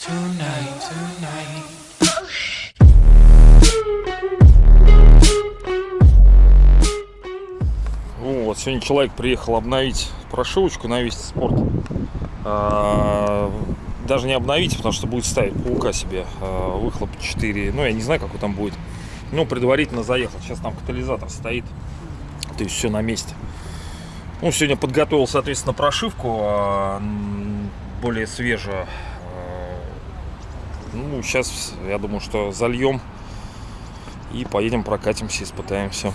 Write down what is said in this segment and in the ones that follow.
tonight. Вот, сегодня человек приехал обновить прошивочку на Вести Спорт. А, даже не обновить, потому что будет ставить паука себе а, выхлоп 4. Ну, я не знаю, какой там будет. Ну, предварительно заехал. Сейчас там катализатор стоит. То есть все на месте. Ну, сегодня подготовил, соответственно, прошивку а, более свежую. А, Ну, сейчас, я думаю, что зальем и поедем прокатимся, испытаемся.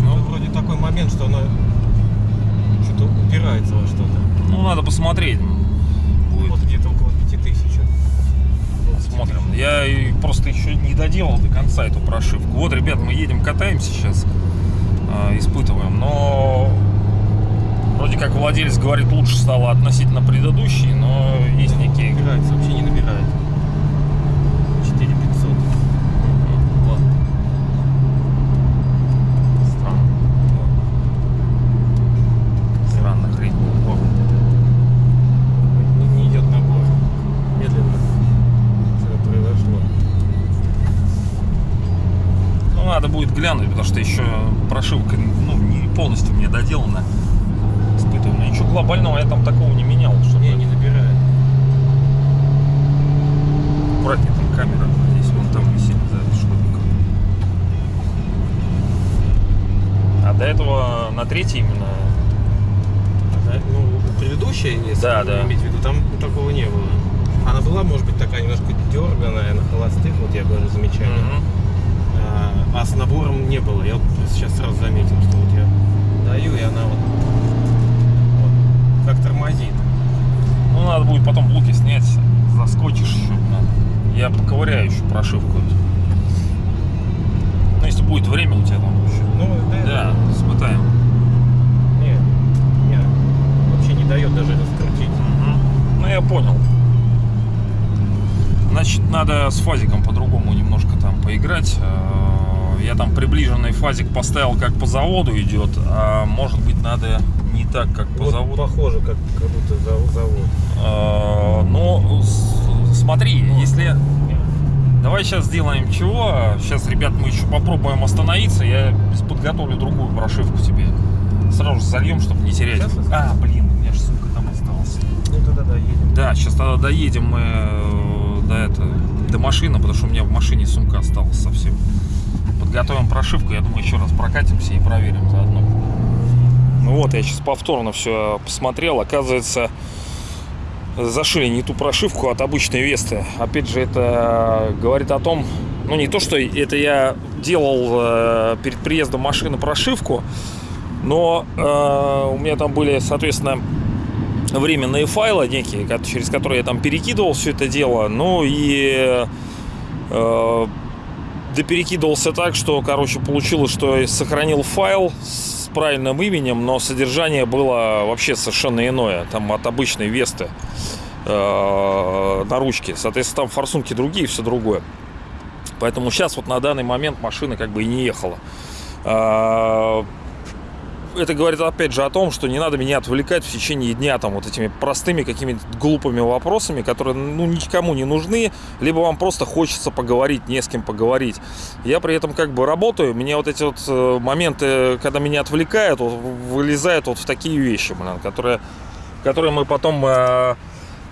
Ну, вроде такой момент, что она что-то упирается во что-то. Ну, надо посмотреть. Будет. Вот где-то около 5000. Посмотрим. Я просто еще не доделал до конца эту прошивку. Вот, ребят, мы едем, катаемся сейчас, э, испытываем, но вроде как владелец говорит, лучше стало относительно предыдущей, но есть некие... Набирается, вообще не набирает. 4500. Вот. Странно. Странно хрень. Вот. Не, не идет набор. Медленно. Что произошло? Ну, надо будет глянуть, потому что еще прошивка ну, не полностью мне доделана. Испытываем. Но ничего глобального я там такого не менял. Чтобы... Не, не набирает. Аккуратнее там камера. Здесь вон там висит за шкодником. А до этого на третьей именно. Да, Ну, предыдущая, если Да, да. имеете в виду, там такого не было. Она была, может быть, такая немножко дерганая на холостых, вот я говорю, замечание. Мгм. А, а с набором не было. Я вот сейчас сразу заметил, что вот я даю, и она вот, тормозит. Ну, надо будет потом блоки снять. Заскочишь еще. Я поковыряю еще прошивку. Ну, если будет время у тебя там еще. Ну, да, Да, испытаем. Не, не, вообще не дает даже раскрутить. Мгм. Ну, я понял. Значит, надо с фазиком по-другому немножко там поиграть. Я там приближенный фазик поставил, как по заводу идет, а может быть надо не так, как по Вот заводу. похоже, как, как будто зав- завод. Э, Ну, с- смотри, если... Давай сейчас сделаем чего. Сейчас, ребят, мы еще попробуем остановиться. Я подготовлю другую прошивку тебе. Сразу же зальем, чтобы не терять. Сейчас? А, блин, у меня же сумка там осталась. Ну тогда доедем. Да, сейчас тогда доедем мы э, до, это, до машины, потому что у меня в машине сумка осталась совсем. Подготовим прошивку, я думаю, еще раз прокатимся и проверим заодно. Ну вот, я сейчас повторно все посмотрел. Оказывается, зашили не ту прошивку от обычной Весты. Опять же, это говорит о том, ну не то, что это я делал э, перед приездом машины прошивку, но э, у меня там были, соответственно, временные файлы некие, через которые я там перекидывал все это дело. Ну и э, доперекидывался так, что, короче, получилось, что я сохранил файл с правильным именем, но содержание было вообще совершенно иное. Там от обычной Весты э, на ручке. Соответственно, там форсунки другие, все другое. Поэтому сейчас вот на данный момент машина как бы и не ехала. Это говорит опять же о том, что не надо меня отвлекать в течение дня там вот этими простыми какими-то глупыми вопросами, которые ну никому не нужны, либо вам просто хочется поговорить, не с кем поговорить. Я при этом как бы работаю, мне вот эти вот э, моменты, когда меня отвлекают, вот, вылезают вот в такие вещи, блин, которые, которые мы потом э,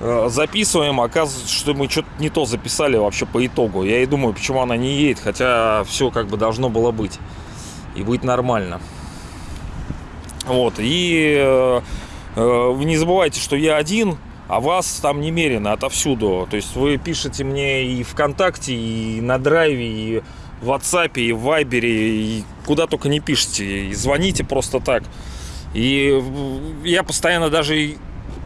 э, записываем, оказывается, что мы что-то не то записали вообще по итогу. Я и думаю, почему она не едет, хотя все как бы должно было быть и быть нормально. Вот, и э, э, не забывайте, что я один, а вас там немерено отовсюду. То есть вы пишете мне и ВКонтакте, и на Драйве, и в WhatsApp, и в Вайбере, и куда только не пишите, и звоните просто так. И в- я постоянно даже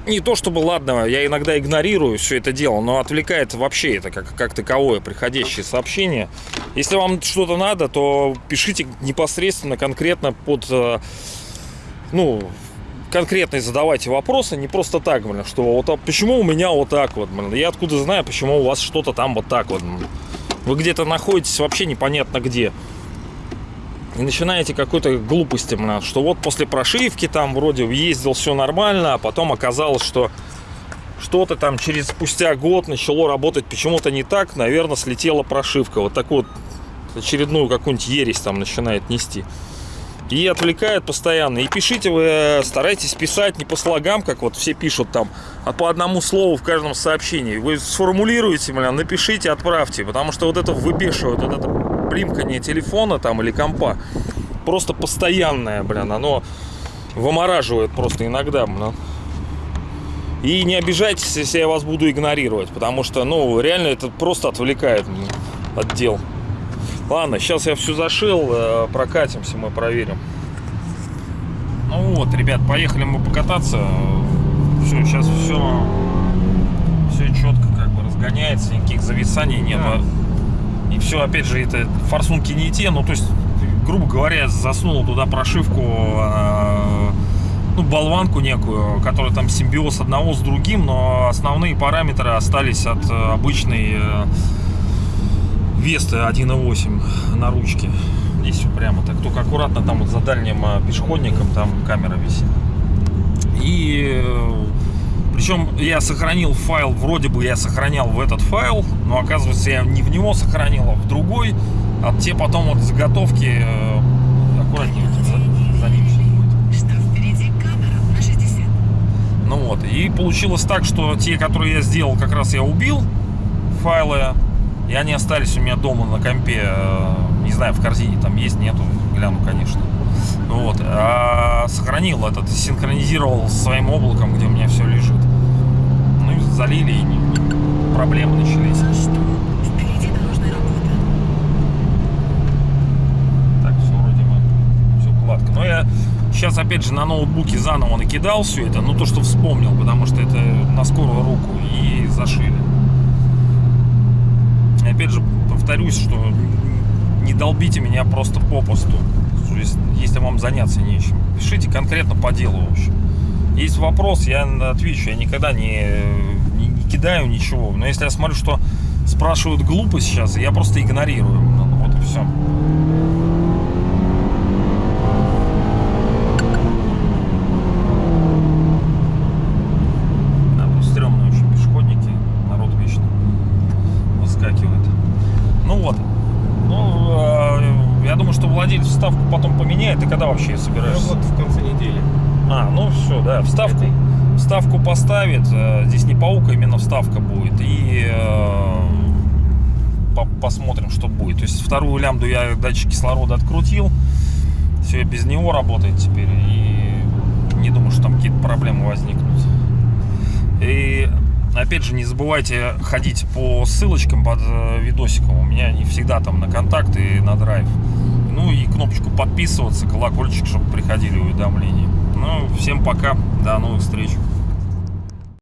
не то чтобы, ладно, я иногда игнорирую все это дело, но отвлекает вообще это как, как таковое приходящее сообщение. Если вам что-то надо, то пишите непосредственно, конкретно под, э, ну, конкретные задавайте вопросы, не просто так, блин, что вот а почему у меня вот так вот, блин, я откуда знаю, почему у вас что-то там вот так вот, блин. Вы где-то находитесь вообще непонятно где. И начинаете какой-то глупости, блин, что вот после прошивки там вроде ездил все нормально, а потом оказалось, что что-то там через спустя год начало работать почему-то не так, наверное, слетела прошивка. Вот такую вот очередную какую-нибудь ересь там начинает нести. И отвлекает постоянно. И пишите вы, э, старайтесь писать не по слогам, как вот все пишут там, а по одному слову в каждом сообщении. Вы сформулируете, бля, напишите, отправьте. Потому что вот это выбешивает, вот это блимкание телефона там или компа, просто постоянное, блин, оно вымораживает просто иногда, блин. И не обижайтесь, если я вас буду игнорировать, потому что, ну, реально это просто отвлекает блин, от дел. Ладно, сейчас я все зашил, э, прокатимся, мы проверим. Ну вот, ребят, поехали мы покататься. Все, сейчас все, все четко как бы разгоняется, никаких зависаний нет. Да. И все, опять же, это форсунки не те, ну то есть, грубо говоря, засунул туда прошивку, э, ну, болванку некую, которая там симбиоз одного с другим, но основные параметры остались от э, обычной Весты 1.8 на ручке. Здесь все прямо так. Только аккуратно там вот за дальним э, пешеходником там камера висит. И э, причем я сохранил файл, вроде бы я сохранял в этот файл, но оказывается я не в него сохранил, а в другой. А те потом вот заготовки э, аккуратнее за, за ним всё будет. Что впереди камера на 60. Ну вот, и получилось так, что те, которые я сделал, как раз я убил файлы, и они остались у меня дома на компе, э, не знаю, в корзине там есть, нету, гляну, конечно. Вот, а сохранил этот, синхронизировал со своим облаком, где у меня все лежит. Ну и залили, и проблемы начались. За что? Впереди дорожная работа. Так, все вроде бы, все гладко. Но я сейчас, опять же, на ноутбуке заново накидал все это, ну то, что вспомнил, потому что это на скорую руку, и зашили. Опять же, повторюсь, что не долбите меня просто попусту, если, вам заняться нечем. Пишите конкретно по делу, в общем. Есть вопрос, я отвечу, я никогда не, не, не кидаю ничего. Но если я смотрю, что спрашивают глупо сейчас, я просто игнорирую. Ну, вот и все. Да, тут стрёмные очень пешеходники, народ вечно выскакивает. Ну вот. Ну, э, я думаю, что владелец вставку потом поменяет. И когда вообще собираешься? вот в конце недели. А, ну все, да, вставку, Этой. вставку поставит. э, Здесь не паука, именно вставка будет. И э, по- посмотрим, что будет. То есть вторую лямбду я датчик кислорода открутил. Все без него работает теперь. И не думаю, что там какие-то проблемы возникнут. И опять же, не забывайте ходить по ссылочкам под э, видосиком. У меня они всегда там на контакт и на драйв. Ну и кнопочку подписываться, колокольчик, чтобы приходили уведомления. Ну, всем пока, до новых встреч.